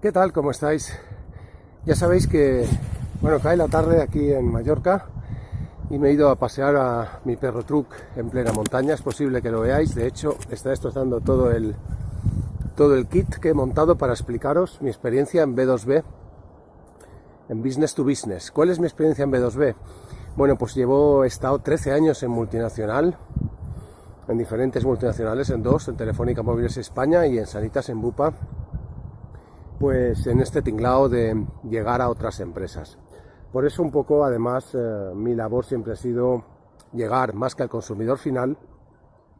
¿Qué tal? ¿Cómo estáis? Ya sabéis que, bueno, cae la tarde aquí en Mallorca y me he ido a pasear a mi perro truck en plena montaña. Es posible que lo veáis. De hecho, está destrozando todo el, todo el kit que he montado para explicaros mi experiencia en B2B, en Business to Business. ¿Cuál es mi experiencia en B2B? Bueno, pues llevo, estado 13 años en multinacional, en diferentes multinacionales, en dos, en Telefónica Móviles España y en Sanitas en Bupa, pues en este tinglado de llegar a otras empresas. Por eso un poco, además, eh, mi labor siempre ha sido llegar más que al consumidor final,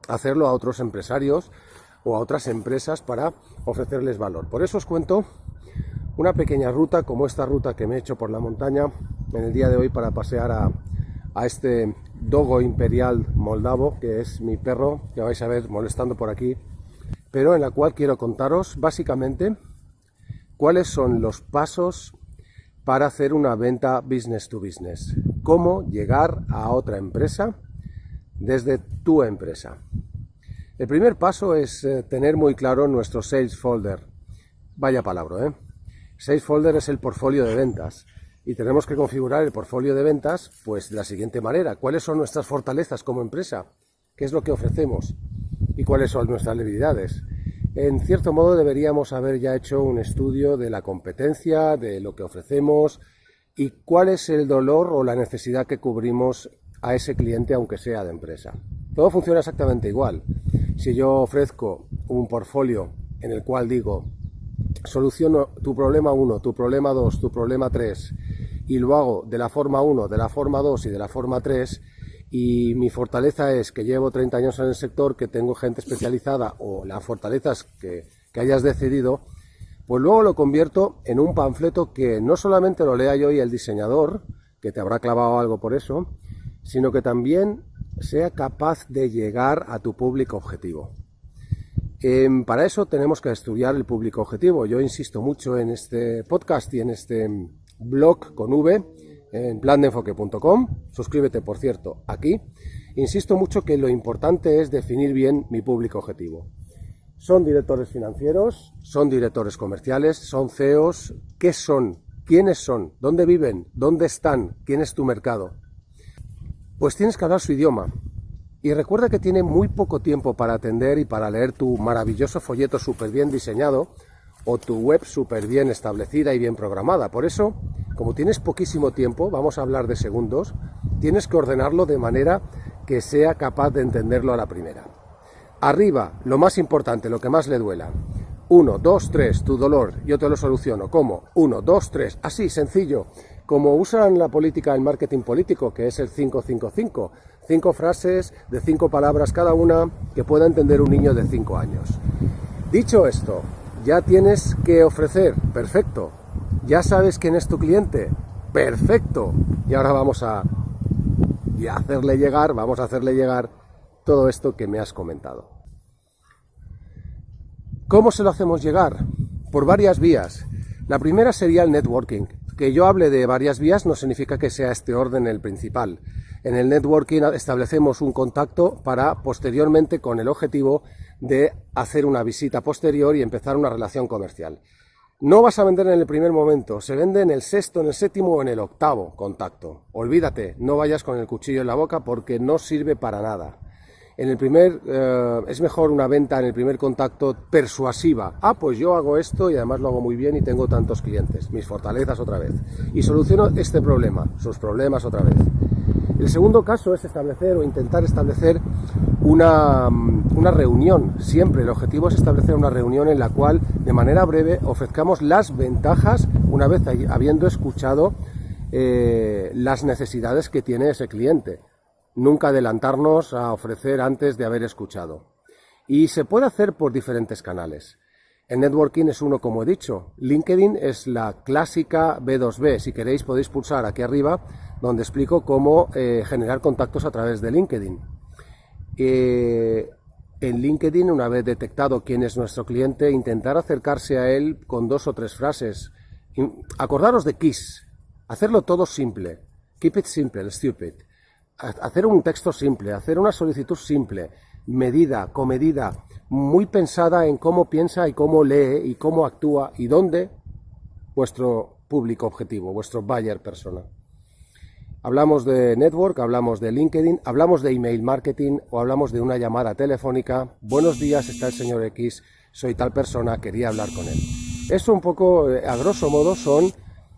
hacerlo a otros empresarios o a otras empresas para ofrecerles valor. Por eso os cuento una pequeña ruta como esta ruta que me he hecho por la montaña en el día de hoy para pasear a, a este dogo imperial moldavo, que es mi perro, que vais a ver molestando por aquí, pero en la cual quiero contaros básicamente cuáles son los pasos para hacer una venta business to business. Cómo llegar a otra empresa desde tu empresa. El primer paso es eh, tener muy claro nuestro sales folder. Vaya palabra, ¿eh? Sales folder es el portfolio de ventas y tenemos que configurar el portfolio de ventas pues de la siguiente manera. ¿Cuáles son nuestras fortalezas como empresa? ¿Qué es lo que ofrecemos? ¿Y cuáles son nuestras debilidades? En cierto modo deberíamos haber ya hecho un estudio de la competencia, de lo que ofrecemos y cuál es el dolor o la necesidad que cubrimos a ese cliente aunque sea de empresa. Todo funciona exactamente igual. Si yo ofrezco un portfolio en el cual digo soluciono tu problema 1, tu problema 2, tu problema 3 y lo hago de la forma 1, de la forma 2 y de la forma 3 y mi fortaleza es que llevo 30 años en el sector, que tengo gente especializada o las fortalezas que, que hayas decidido, pues luego lo convierto en un panfleto que no solamente lo lea yo y el diseñador, que te habrá clavado algo por eso, sino que también sea capaz de llegar a tu público objetivo. Em, para eso tenemos que estudiar el público objetivo. Yo insisto mucho en este podcast y en este blog con V, en plandeenfoque.com. Suscríbete, por cierto, aquí. Insisto mucho que lo importante es definir bien mi público objetivo. Son directores financieros, son directores comerciales, son CEOs. ¿Qué son? ¿Quiénes son? ¿Dónde viven? ¿Dónde están? ¿Quién es tu mercado? Pues tienes que hablar su idioma. Y recuerda que tiene muy poco tiempo para atender y para leer tu maravilloso folleto súper bien diseñado o tu web súper bien establecida y bien programada. Por eso, como tienes poquísimo tiempo, vamos a hablar de segundos, tienes que ordenarlo de manera que sea capaz de entenderlo a la primera. Arriba, lo más importante, lo que más le duela. 1, 2, 3, tu dolor, yo te lo soluciono. ¿Cómo? 1, 2, 3, así, sencillo. Como usan la política, el marketing político, que es el 555. Cinco frases de cinco palabras cada una que pueda entender un niño de 5 años. Dicho esto, ya tienes que ofrecer, perfecto. Ya sabes quién es tu cliente, perfecto. Y ahora vamos a, hacerle llegar, vamos a hacerle llegar todo esto que me has comentado. ¿Cómo se lo hacemos llegar? Por varias vías. La primera sería el networking. Que yo hable de varias vías no significa que sea este orden el principal. En el networking establecemos un contacto para posteriormente con el objetivo de hacer una visita posterior y empezar una relación comercial. No vas a vender en el primer momento, se vende en el sexto, en el séptimo o en el octavo contacto. Olvídate, no vayas con el cuchillo en la boca porque no sirve para nada. En el primer, eh, es mejor una venta en el primer contacto persuasiva. Ah, pues yo hago esto y además lo hago muy bien y tengo tantos clientes. Mis fortalezas otra vez. Y soluciono este problema, sus problemas otra vez. El segundo caso es establecer o intentar establecer una, una, reunión. Siempre el objetivo es establecer una reunión en la cual de manera breve ofrezcamos las ventajas una vez habiendo escuchado eh, las necesidades que tiene ese cliente. Nunca adelantarnos a ofrecer antes de haber escuchado. Y se puede hacer por diferentes canales. El networking es uno, como he dicho. LinkedIn es la clásica B2B. Si queréis podéis pulsar aquí arriba donde explico cómo eh, generar contactos a través de LinkedIn. Eh, en LinkedIn, una vez detectado quién es nuestro cliente, intentar acercarse a él con dos o tres frases. Acordaros de KISS. Hacerlo todo simple. Keep it simple, stupid. Hacer un texto simple, hacer una solicitud simple, medida, comedida, muy pensada en cómo piensa y cómo lee y cómo actúa y dónde vuestro público objetivo, vuestro buyer persona. Hablamos de network, hablamos de LinkedIn, hablamos de email marketing o hablamos de una llamada telefónica. Buenos días, está el señor X, soy tal persona, quería hablar con él. Eso un poco, eh, a grosso modo, son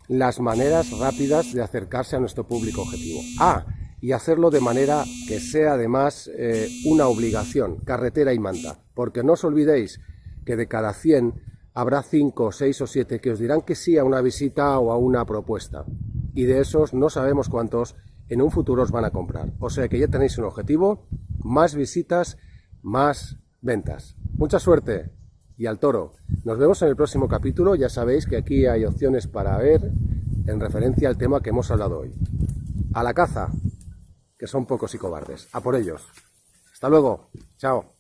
las maneras rápidas de acercarse a nuestro público objetivo. Ah, y hacerlo de manera que sea además eh, una obligación, carretera y manta. Porque no os olvidéis que de cada 100 habrá 5, 6 o 7 que os dirán que sí a una visita o a una propuesta. Y de esos no sabemos cuántos en un futuro os van a comprar. O sea que ya tenéis un objetivo, más visitas, más ventas. Mucha suerte y al toro. Nos vemos en el próximo capítulo. Ya sabéis que aquí hay opciones para ver en referencia al tema que hemos hablado hoy. A la caza, que son pocos y cobardes. A por ellos. Hasta luego. Chao.